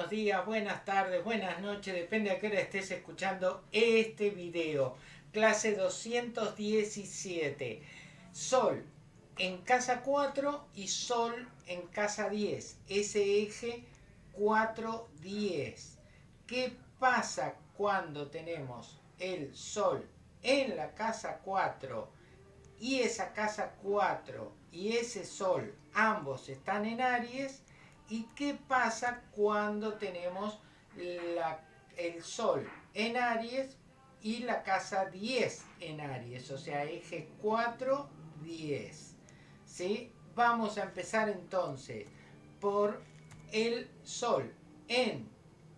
buenos días, buenas tardes, buenas noches, depende a qué hora estés escuchando este video. Clase 217. Sol en casa 4 y Sol en casa 10. Ese eje 4-10. ¿Qué pasa cuando tenemos el Sol en la casa 4 y esa casa 4 y ese Sol ambos están en Aries? ¿Y qué pasa cuando tenemos el Sol en Aries y la casa 10 en Aries? O sea, eje 4, 10. ¿Sí? Vamos a empezar entonces por el Sol en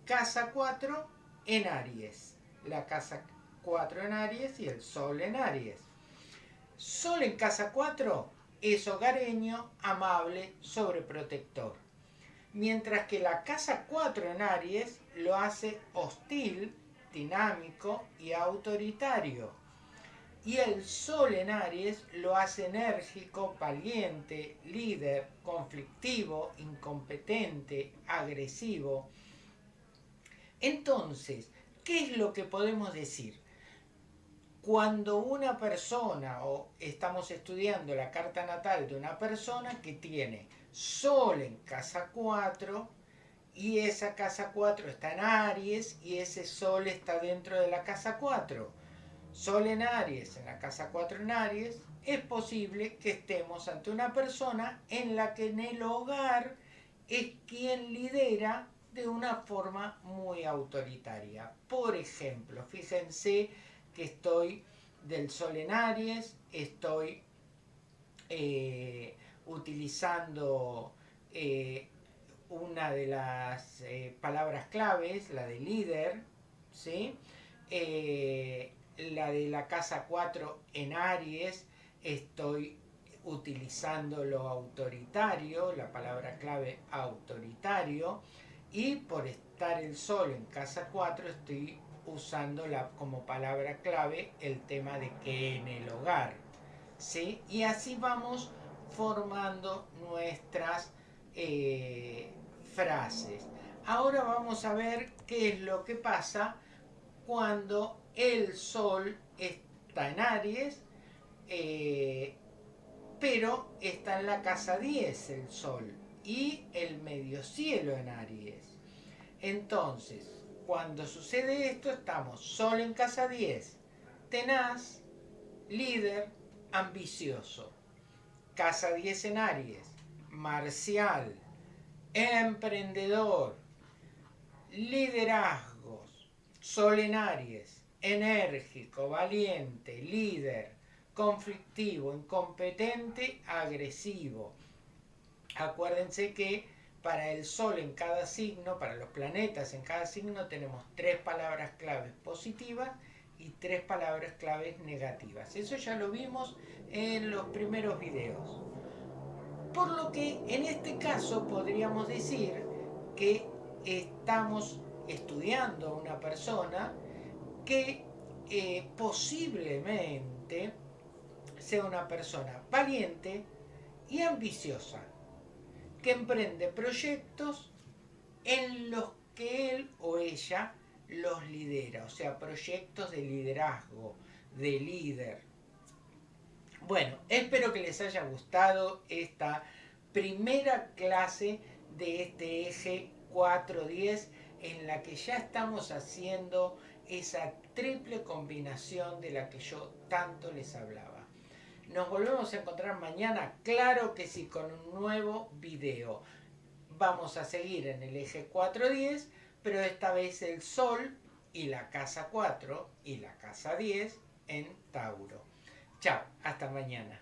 casa 4 en Aries. La casa 4 en Aries y el Sol en Aries. Sol en casa 4 es hogareño, amable, sobreprotector mientras que la casa 4 en Aries lo hace hostil, dinámico y autoritario. Y el Sol en Aries lo hace enérgico, valiente, líder, conflictivo, incompetente, agresivo. Entonces, ¿qué es lo que podemos decir? Cuando una persona, o estamos estudiando la carta natal de una persona que tiene Sol en casa 4 y esa casa 4 está en Aries y ese Sol está dentro de la casa 4. Sol en Aries, en la casa 4 en Aries, es posible que estemos ante una persona en la que en el hogar es quien lidera de una forma muy autoritaria. Por ejemplo, fíjense estoy del Sol en Aries, estoy eh, utilizando eh, una de las eh, palabras claves, la de líder, ¿sí? La de la casa 4 en Aries, estoy utilizando lo autoritario, la palabra clave autoritario, y por estar el sol en casa 4 estoy usando la, como palabra clave el tema de que en el hogar. ¿sí? Y así vamos formando nuestras eh, frases. Ahora vamos a ver qué es lo que pasa cuando el Sol está en Aries, eh, pero está en la casa 10 el Sol y el medio cielo en Aries. Entonces, cuando sucede esto, estamos Sol en casa 10, tenaz, líder, ambicioso. Casa 10 en Aries, marcial, emprendedor, liderazgos, sol en Aries, enérgico, valiente, líder, conflictivo, incompetente, agresivo. Acuérdense que para el sol en cada signo, para los planetas en cada signo, tenemos tres palabras claves positivas y tres palabras claves negativas. Eso ya lo vimos en los primeros videos. Por lo que en este caso podríamos decir que estamos estudiando a una persona que eh, posiblemente sea una persona valiente y ambiciosa, que emprende proyectos en los que él o ella los lidera, o sea, proyectos de liderazgo, de líder. Bueno, espero que les haya gustado esta primera clase de este eje 410 en la que ya estamos haciendo esa triple combinación de la que yo tanto les hablaba. Nos volvemos a encontrar mañana, claro que sí, con un nuevo video. Vamos a seguir en el eje 410 pero esta vez el Sol y la casa 4 y la casa 10 en Tauro. Chao, hasta mañana.